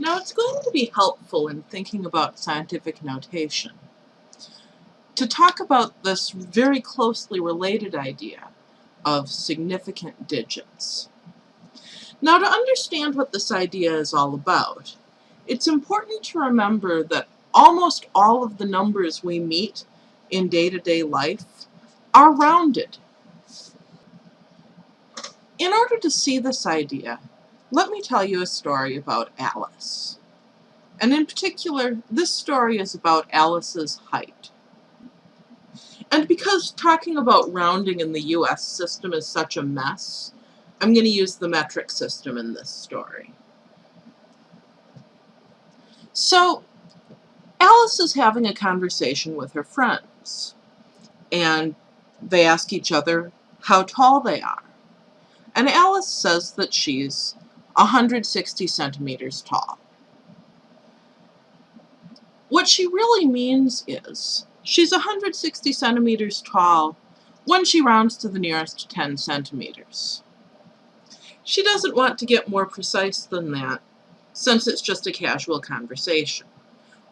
Now it's going to be helpful in thinking about scientific notation to talk about this very closely related idea of significant digits. Now to understand what this idea is all about, it's important to remember that almost all of the numbers we meet in day-to-day -day life are rounded. In order to see this idea, let me tell you a story about Alice. And in particular, this story is about Alice's height. And because talking about rounding in the US system is such a mess, I'm going to use the metric system in this story. So, Alice is having a conversation with her friends, and they ask each other how tall they are. And Alice says that she's 160 centimeters tall. What she really means is she's 160 centimeters tall when she rounds to the nearest 10 centimeters. She doesn't want to get more precise than that since it's just a casual conversation.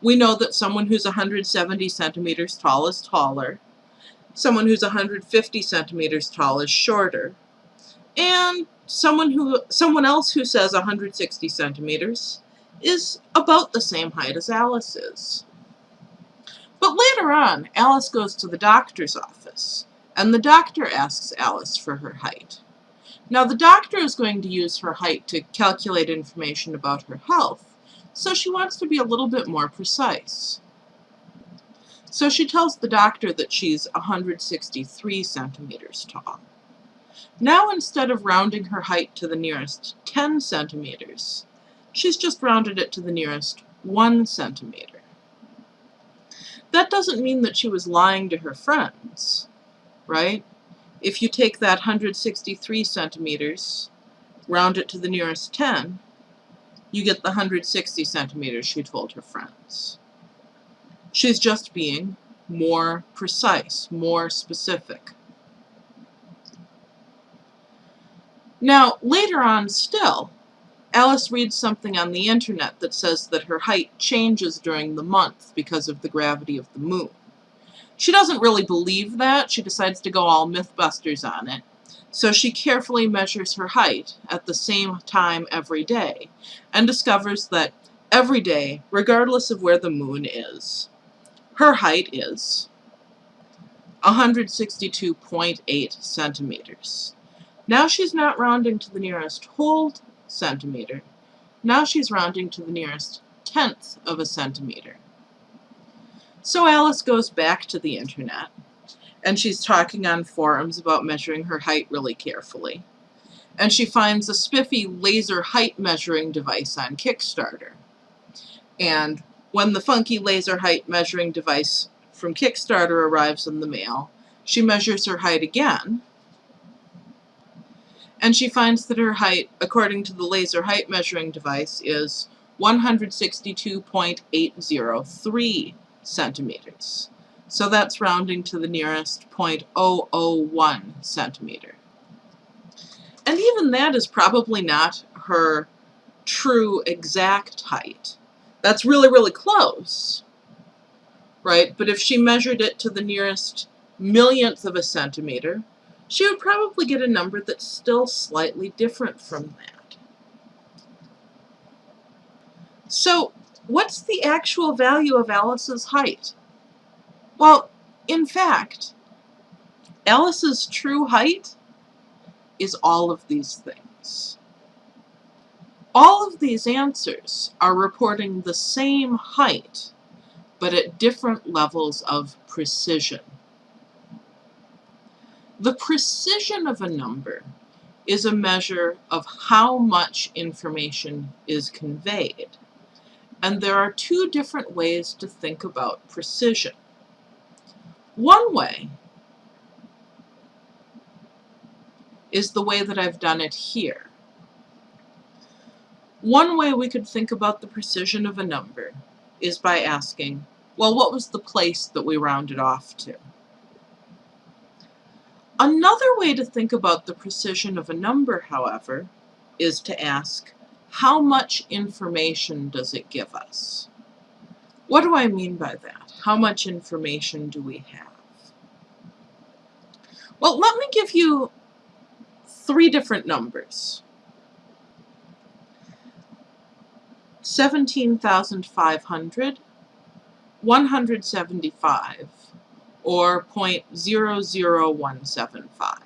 We know that someone who's 170 centimeters tall is taller, someone who's 150 centimeters tall is shorter, and someone who someone else who says 160 centimeters is about the same height as Alice is. But later on, Alice goes to the doctor's office, and the doctor asks Alice for her height. Now the doctor is going to use her height to calculate information about her health, so she wants to be a little bit more precise. So she tells the doctor that she's 163 centimeters tall. Now instead of rounding her height to the nearest 10 centimeters, she's just rounded it to the nearest 1 centimeter. That doesn't mean that she was lying to her friends, right? If you take that 163 centimeters, round it to the nearest 10, you get the 160 centimeters she told her friends. She's just being more precise, more specific. Now, later on still, Alice reads something on the internet that says that her height changes during the month because of the gravity of the moon. She doesn't really believe that. She decides to go all Mythbusters on it. So she carefully measures her height at the same time every day and discovers that every day, regardless of where the moon is, her height is 162.8 centimeters. Now she's not rounding to the nearest whole centimeter. Now she's rounding to the nearest tenth of a centimeter. So Alice goes back to the internet, and she's talking on forums about measuring her height really carefully. And she finds a spiffy laser height measuring device on Kickstarter. And when the funky laser height measuring device from Kickstarter arrives in the mail, she measures her height again, and she finds that her height, according to the laser height measuring device, is 162.803 centimeters. So that's rounding to the nearest 0.001 centimeter. And even that is probably not her true exact height. That's really, really close, right? But if she measured it to the nearest millionth of a centimeter, she would probably get a number that's still slightly different from that. So what's the actual value of Alice's height? Well, in fact, Alice's true height is all of these things. All of these answers are reporting the same height, but at different levels of precision. The precision of a number is a measure of how much information is conveyed. And there are two different ways to think about precision. One way is the way that I've done it here. One way we could think about the precision of a number is by asking, well, what was the place that we rounded off to? Another way to think about the precision of a number, however, is to ask, how much information does it give us? What do I mean by that? How much information do we have? Well, let me give you three different numbers. 17,500, 175, or 0.00175.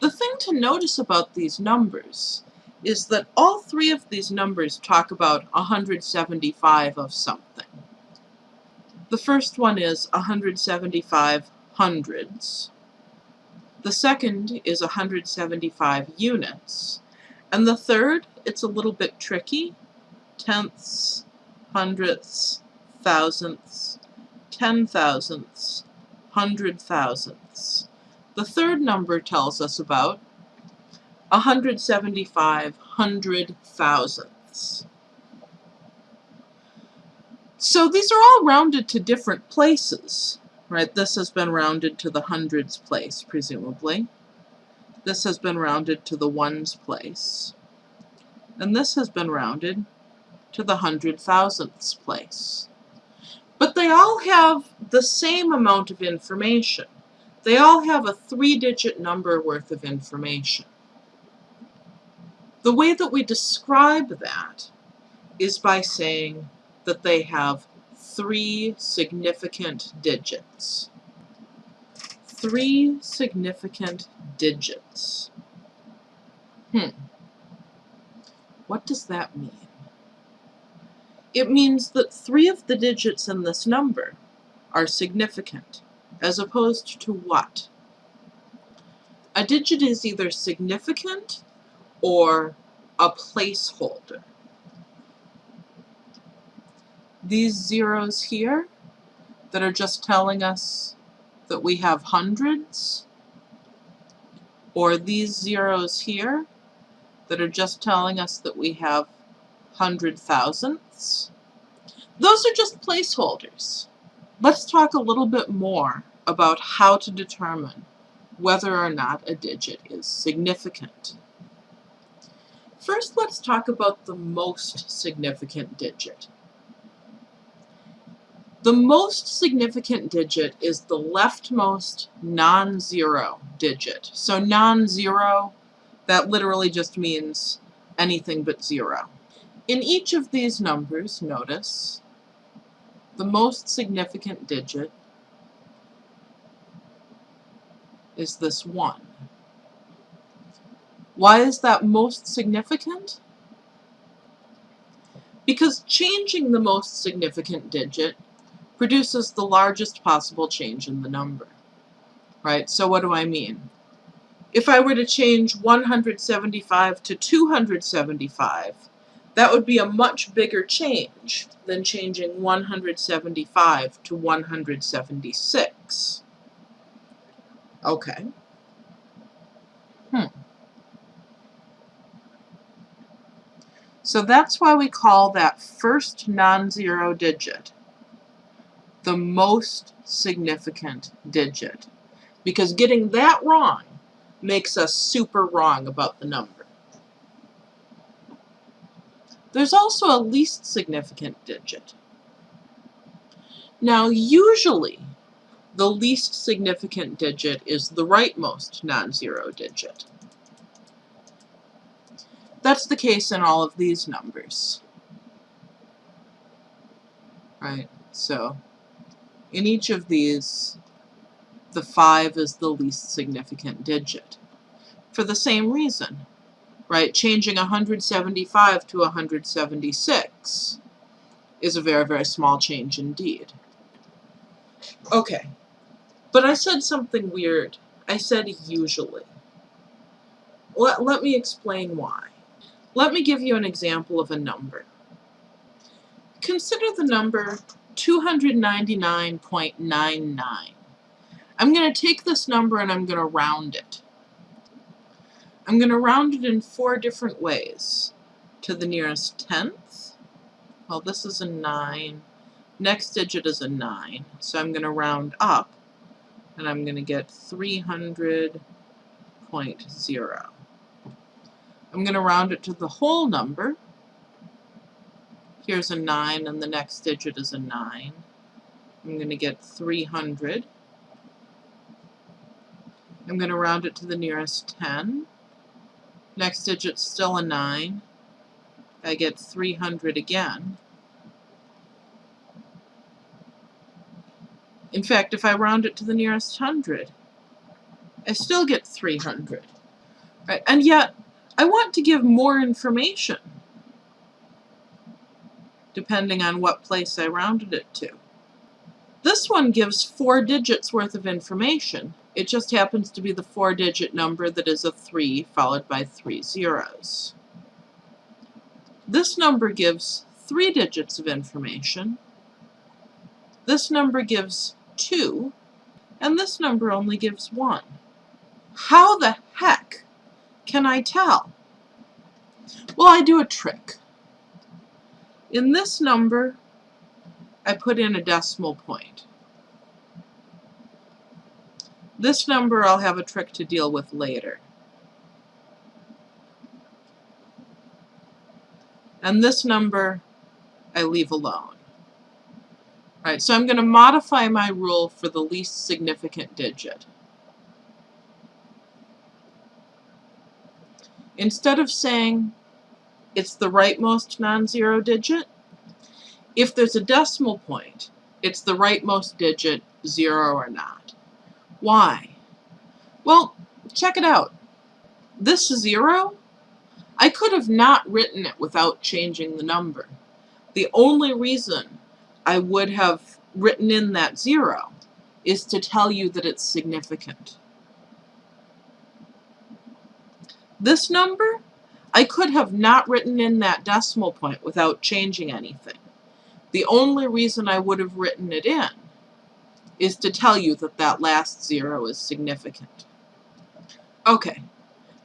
The thing to notice about these numbers is that all three of these numbers talk about 175 of something. The first one is 175 hundreds. The second is 175 units. And the third, it's a little bit tricky, tenths, hundredths, thousandths, ten thousandths, hundred thousandths. The third number tells us about 175 hundred thousandths. So these are all rounded to different places, right? This has been rounded to the hundreds place, presumably. This has been rounded to the ones place. And this has been rounded to the hundred thousandths place. But they all have the same amount of information. They all have a three-digit number worth of information. The way that we describe that is by saying that they have three significant digits. Three significant digits. Hmm. What does that mean? It means that three of the digits in this number are significant, as opposed to what? A digit is either significant or a placeholder. These zeros here that are just telling us that we have hundreds, or these zeros here that are just telling us that we have hundred thousandths, those are just placeholders. Let's talk a little bit more about how to determine whether or not a digit is significant. First, let's talk about the most significant digit. The most significant digit is the leftmost non-zero digit. So non-zero, that literally just means anything but zero. In each of these numbers, notice, the most significant digit is this 1. Why is that most significant? Because changing the most significant digit produces the largest possible change in the number. Right? So what do I mean? If I were to change 175 to 275, that would be a much bigger change than changing 175 to 176. Okay. Hmm. So that's why we call that first non-zero digit the most significant digit. Because getting that wrong makes us super wrong about the number. There's also a least significant digit. Now usually the least significant digit is the rightmost non-zero digit. That's the case in all of these numbers. Right, so in each of these, the 5 is the least significant digit. For the same reason, right, changing 175 to 176 is a very, very small change indeed. Okay, but I said something weird. I said usually. Let, let me explain why. Let me give you an example of a number. Consider the number 299.99. I'm going to take this number and I'm going to round it. I'm going to round it in four different ways. To the nearest tenth, well this is a 9, next digit is a 9, so I'm going to round up and I'm going to get 300.0. I'm going to round it to the whole number. Here's a 9 and the next digit is a 9. I'm going to get 300. I'm going to round it to the nearest 10. Next digit's still a 9. I get 300 again. In fact, if I round it to the nearest hundred, I still get 300. Right? And yet, I want to give more information, depending on what place I rounded it to. This one gives four digits worth of information. It just happens to be the four-digit number that is a 3 followed by three zeros. This number gives three digits of information. This number gives 2, and this number only gives 1. How the heck can I tell? Well, I do a trick. In this number, I put in a decimal point. This number I'll have a trick to deal with later. And this number I leave alone. All right, so I'm going to modify my rule for the least significant digit. Instead of saying it's the rightmost non-zero digit, if there's a decimal point, it's the rightmost digit, zero or not. Why? Well, check it out. This zero, I could have not written it without changing the number. The only reason I would have written in that zero is to tell you that it's significant. This number, I could have not written in that decimal point without changing anything. The only reason I would have written it in is to tell you that that last zero is significant. Okay,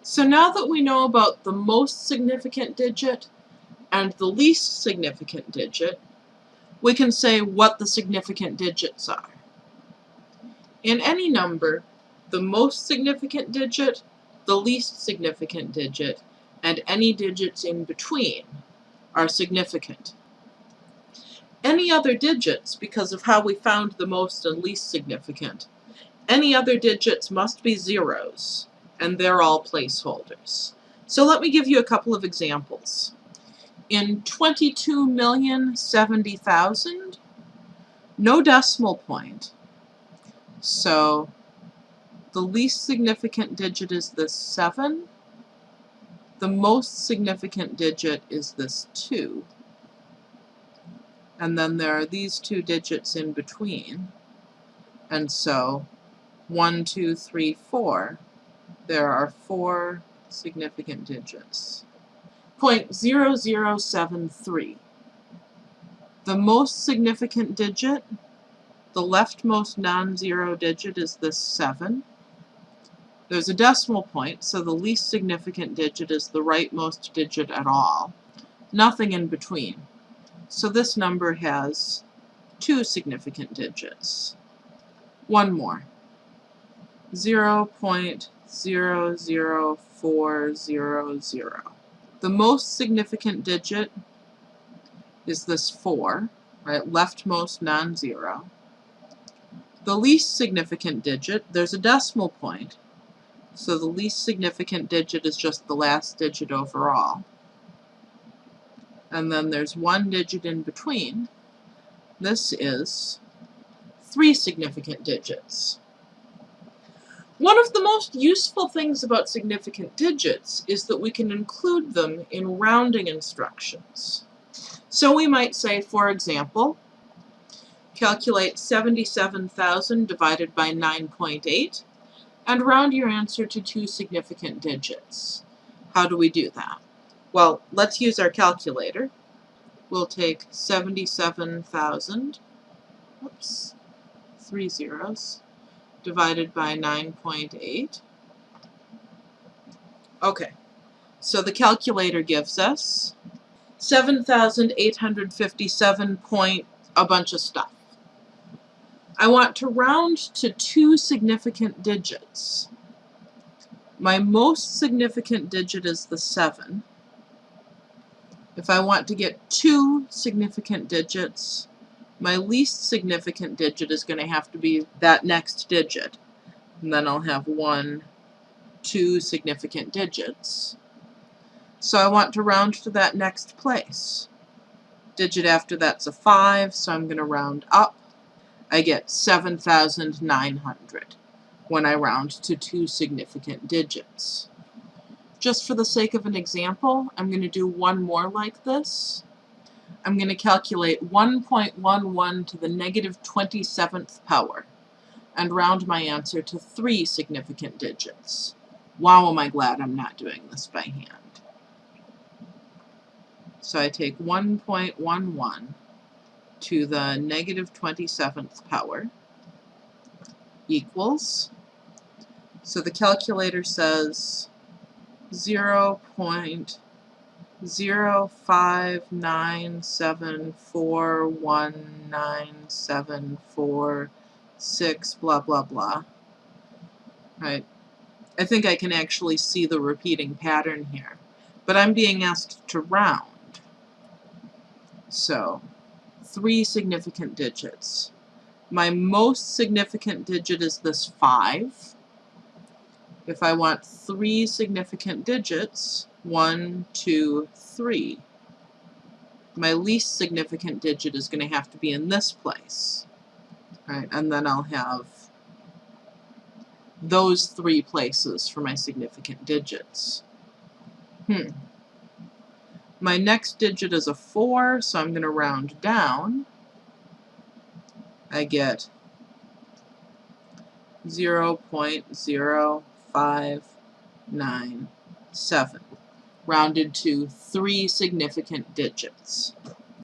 so now that we know about the most significant digit and the least significant digit, we can say what the significant digits are. In any number, the most significant digit, the least significant digit, and any digits in between are significant. Any other digits, because of how we found the most and least significant, any other digits must be zeros, and they're all placeholders. So let me give you a couple of examples in 22,070,000, no decimal point. So the least significant digit is this 7. The most significant digit is this 2. And then there are these two digits in between. And so 1, 2, 3, 4, there are four significant digits. 0.0073. The most significant digit, the leftmost non-zero digit is this 7. There's a decimal point, so the least significant digit is the rightmost digit at all. Nothing in between. So this number has two significant digits. One more. 0.00400. The most significant digit is this 4, right, leftmost non-zero. The least significant digit, there's a decimal point, so the least significant digit is just the last digit overall. And then there's one digit in between. This is three significant digits. One of the most useful things about significant digits is that we can include them in rounding instructions. So we might say, for example, calculate 77,000 divided by 9.8 and round your answer to two significant digits. How do we do that? Well, let's use our calculator. We'll take 77,000, whoops, three zeros, divided by 9.8. Okay, so the calculator gives us 7,857 point a bunch of stuff. I want to round to two significant digits. My most significant digit is the 7. If I want to get two significant digits, my least significant digit is going to have to be that next digit. And then I'll have one, two significant digits. So I want to round to that next place. Digit after that's a 5, so I'm going to round up. I get 7,900 when I round to two significant digits. Just for the sake of an example, I'm going to do one more like this. I'm going to calculate 1.11 to the negative 27th power and round my answer to three significant digits. Wow, am I glad I'm not doing this by hand. So I take 1.11 to the negative 27th power equals, so the calculator says 0 0.0597419746 blah blah blah. Right. I think I can actually see the repeating pattern here. But I'm being asked to round. So, three significant digits. My most significant digit is this 5. If I want three significant digits, one, two, three, my least significant digit is going to have to be in this place. Right, and then I'll have those three places for my significant digits. Hmm. My next digit is a 4, so I'm going to round down. I get 0 0.0597, rounded to three significant digits.